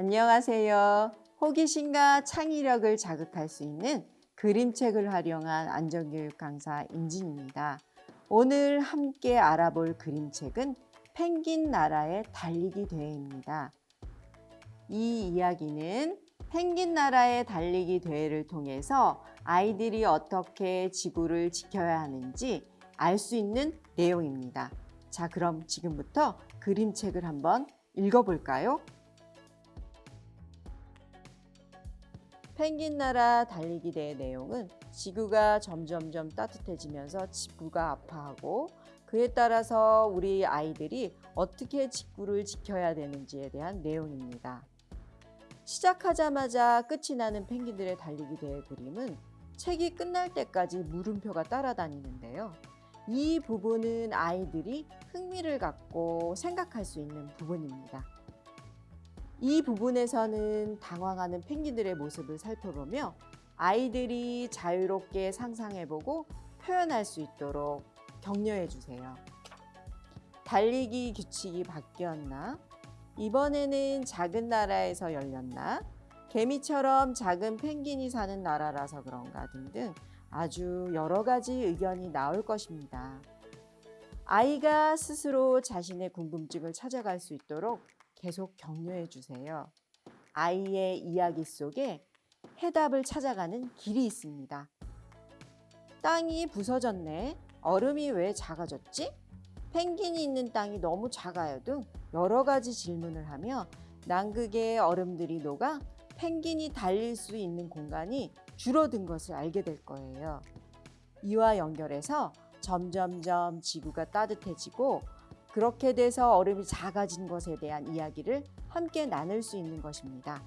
안녕하세요. 호기심과 창의력을 자극할 수 있는 그림책을 활용한 안전교육 강사 임진입니다. 오늘 함께 알아볼 그림책은 펭귄 나라의 달리기 대회입니다. 이 이야기는 펭귄 나라의 달리기 대회를 통해서 아이들이 어떻게 지구를 지켜야 하는지 알 수 있는 내용입니다. 자, 그럼 지금부터 그림책을 한번 읽어볼까요? 펭귄 나라 달리기 대회 내용은 지구가 점점점 따뜻해지면서 지구가 아파하고 그에 따라서 우리 아이들이 어떻게 지구를 지켜야 되는지에 대한 내용입니다. 시작하자마자 끝이 나는 펭귄들의 달리기 대회 그림은 책이 끝날 때까지 물음표가 따라다니는데요. 이 부분은 아이들이 흥미를 갖고 생각할 수 있는 부분입니다. 이 부분에서는 당황하는 펭귄들의 모습을 살펴보며 아이들이 자유롭게 상상해보고 표현할 수 있도록 격려해 주세요. 달리기 규칙이 바뀌었나? 이번에는 작은 나라에서 열렸나? 개미처럼 작은 펭귄이 사는 나라라서 그런가 등등 아주 여러 가지 의견이 나올 것입니다. 아이가 스스로 자신의 궁금증을 찾아갈 수 있도록 계속 격려해 주세요. 아이의 이야기 속에 해답을 찾아가는 길이 있습니다. 땅이 부서졌네. 얼음이 왜 작아졌지? 펭귄이 있는 땅이 너무 작아요 등 여러 가지 질문을 하며 남극의 얼음들이 녹아 펭귄이 달릴 수 있는 공간이 줄어든 것을 알게 될 거예요. 이와 연결해서 점점점 지구가 따뜻해지고 그렇게 돼서 얼음이 작아진 것에 대한 이야기를 함께 나눌 수 있는 것입니다.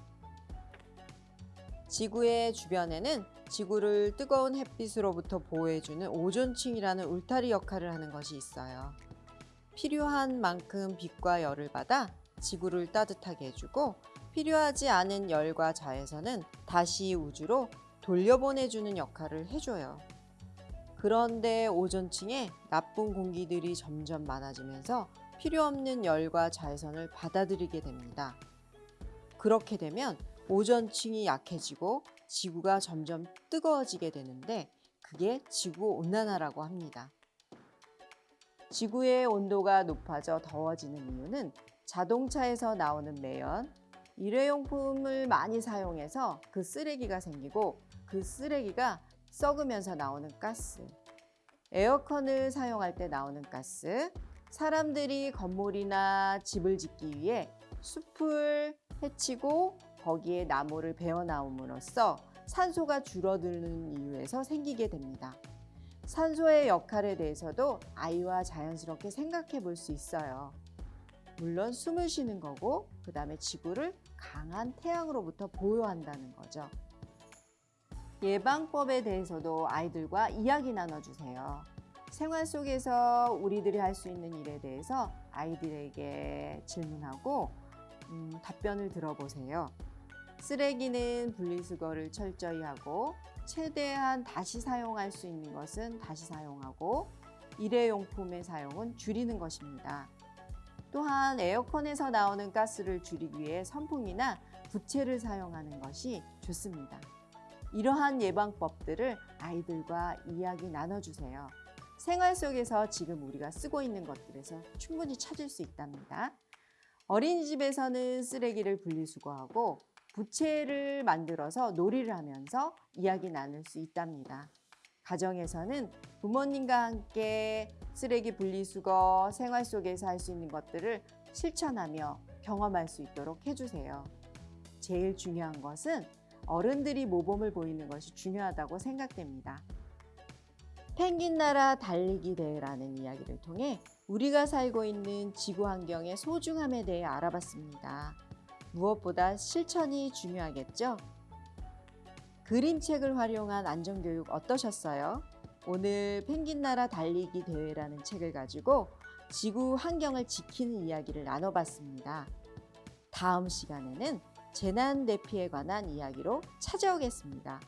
지구의 주변에는 지구를 뜨거운 햇빛으로부터 보호해주는 오존층이라는 울타리 역할을 하는 것이 있어요. 필요한 만큼 빛과 열을 받아 지구를 따뜻하게 해주고 필요하지 않은 열과 자외선은 다시 우주로 돌려보내주는 역할을 해줘요. 그런데 오존층에 나쁜 공기들이 점점 많아지면서 필요 없는 열과 자외선을 받아들이게 됩니다. 그렇게 되면 오존층이 약해지고 지구가 점점 뜨거워지게 되는데 그게 지구 온난화라고 합니다. 지구의 온도가 높아져 더워지는 이유는 자동차에서 나오는 매연, 일회용품을 많이 사용해서 그 쓰레기가 생기고 그 쓰레기가 썩으면서 나오는 가스, 에어컨을 사용할 때 나오는 가스, 사람들이 건물이나 집을 짓기 위해 숲을 해치고 거기에 나무를 베어 나옴으로써 산소가 줄어드는 이유에서 생기게 됩니다. 산소의 역할에 대해서도 아이와 자연스럽게 생각해 볼 수 있어요. 물론 숨을 쉬는 거고 그 다음에 지구를 강한 태양으로부터 보호한다는 거죠. 예방법에 대해서도 아이들과 이야기 나눠주세요. 생활 속에서 우리들이 할 수 있는 일에 대해서 아이들에게 질문하고 음, 답변을 들어보세요. 쓰레기는 분리수거를 철저히 하고 최대한 다시 사용할 수 있는 것은 다시 사용하고 일회용품의 사용은 줄이는 것입니다. 또한 에어컨에서 나오는 가스를 줄이기 위해 선풍이나 부채를 사용하는 것이 좋습니다. 이러한 예방법들을 아이들과 이야기 나눠주세요. 생활 속에서 지금 우리가 쓰고 있는 것들에서 충분히 찾을 수 있답니다. 어린이집에서는 쓰레기를 분리수거하고 부채를 만들어서 놀이를 하면서 이야기 나눌 수 있답니다. 가정에서는 부모님과 함께 쓰레기 분리수거, 생활 속에서 할 수 있는 것들을 실천하며 경험할 수 있도록 해주세요. 제일 중요한 것은 어른들이 모범을 보이는 것이 중요하다고 생각됩니다. 펭귄 나라 달리기 대회라는 이야기를 통해 우리가 살고 있는 지구 환경의 소중함에 대해 알아봤습니다. 무엇보다 실천이 중요하겠죠? 그림책을 활용한 안전교육 어떠셨어요? 오늘 펭귄 나라 달리기 대회라는 책을 가지고 지구 환경을 지키는 이야기를 나눠봤습니다. 다음 시간에는 재난 대피에 관한 이야기로 찾아오겠습니다.